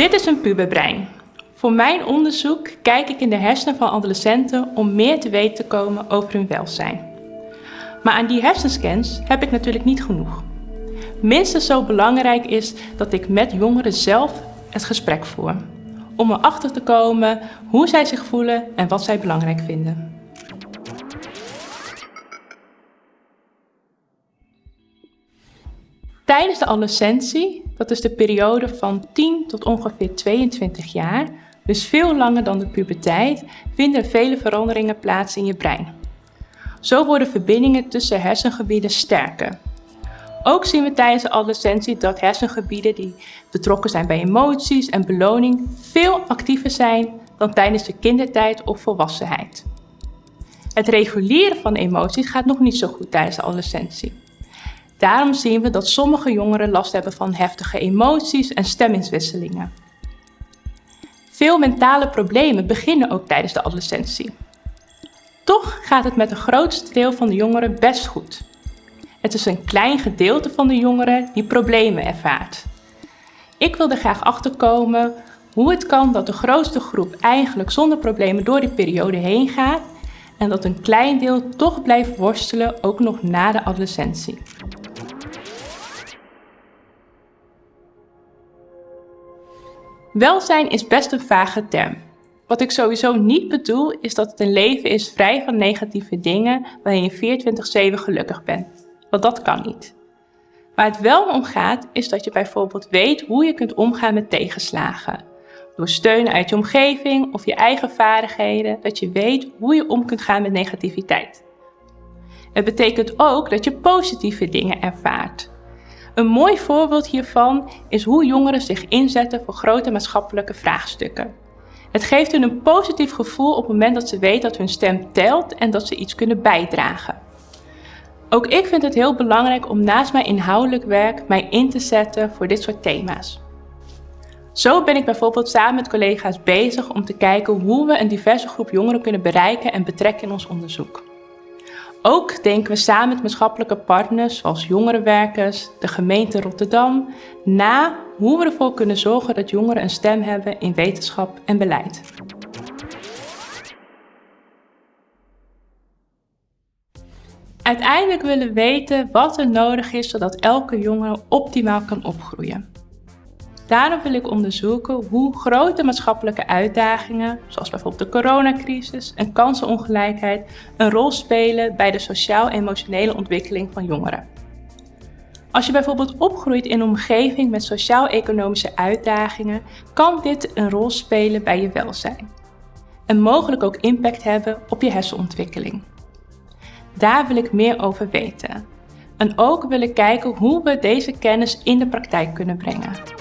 Dit is een puberbrein. Voor mijn onderzoek kijk ik in de hersenen van adolescenten om meer te weten te komen over hun welzijn. Maar aan die hersenscans heb ik natuurlijk niet genoeg. Minstens zo belangrijk is dat ik met jongeren zelf het gesprek voer. Om erachter te komen hoe zij zich voelen en wat zij belangrijk vinden. Tijdens de adolescentie, dat is de periode van 10 tot ongeveer 22 jaar, dus veel langer dan de puberteit, vinden vele veranderingen plaats in je brein. Zo worden verbindingen tussen hersengebieden sterker. Ook zien we tijdens de adolescentie dat hersengebieden die betrokken zijn bij emoties en beloning veel actiever zijn dan tijdens de kindertijd of volwassenheid. Het reguleren van emoties gaat nog niet zo goed tijdens de adolescentie. Daarom zien we dat sommige jongeren last hebben van heftige emoties en stemmingswisselingen. Veel mentale problemen beginnen ook tijdens de adolescentie. Toch gaat het met het grootste deel van de jongeren best goed. Het is een klein gedeelte van de jongeren die problemen ervaart. Ik wil er graag achter komen hoe het kan dat de grootste groep eigenlijk zonder problemen door die periode heen gaat en dat een klein deel toch blijft worstelen ook nog na de adolescentie. Welzijn is best een vage term. Wat ik sowieso niet bedoel is dat het een leven is vrij van negatieve dingen waarin je 24-7 gelukkig bent. Want dat kan niet. Waar het wel om gaat is dat je bijvoorbeeld weet hoe je kunt omgaan met tegenslagen. Door steun uit je omgeving of je eigen vaardigheden, dat je weet hoe je om kunt gaan met negativiteit. Het betekent ook dat je positieve dingen ervaart. Een mooi voorbeeld hiervan is hoe jongeren zich inzetten voor grote maatschappelijke vraagstukken. Het geeft hun een positief gevoel op het moment dat ze weten dat hun stem telt en dat ze iets kunnen bijdragen. Ook ik vind het heel belangrijk om naast mijn inhoudelijk werk mij in te zetten voor dit soort thema's. Zo ben ik bijvoorbeeld samen met collega's bezig om te kijken hoe we een diverse groep jongeren kunnen bereiken en betrekken in ons onderzoek. Ook denken we samen met maatschappelijke partners zoals jongerenwerkers, de gemeente Rotterdam, na hoe we ervoor kunnen zorgen dat jongeren een stem hebben in wetenschap en beleid. Uiteindelijk willen we weten wat er nodig is zodat elke jongere optimaal kan opgroeien. Daarom wil ik onderzoeken hoe grote maatschappelijke uitdagingen, zoals bijvoorbeeld de coronacrisis en kansenongelijkheid, een rol spelen bij de sociaal-emotionele ontwikkeling van jongeren. Als je bijvoorbeeld opgroeit in een omgeving met sociaal-economische uitdagingen, kan dit een rol spelen bij je welzijn. En mogelijk ook impact hebben op je hersenontwikkeling. Daar wil ik meer over weten. En ook wil ik kijken hoe we deze kennis in de praktijk kunnen brengen.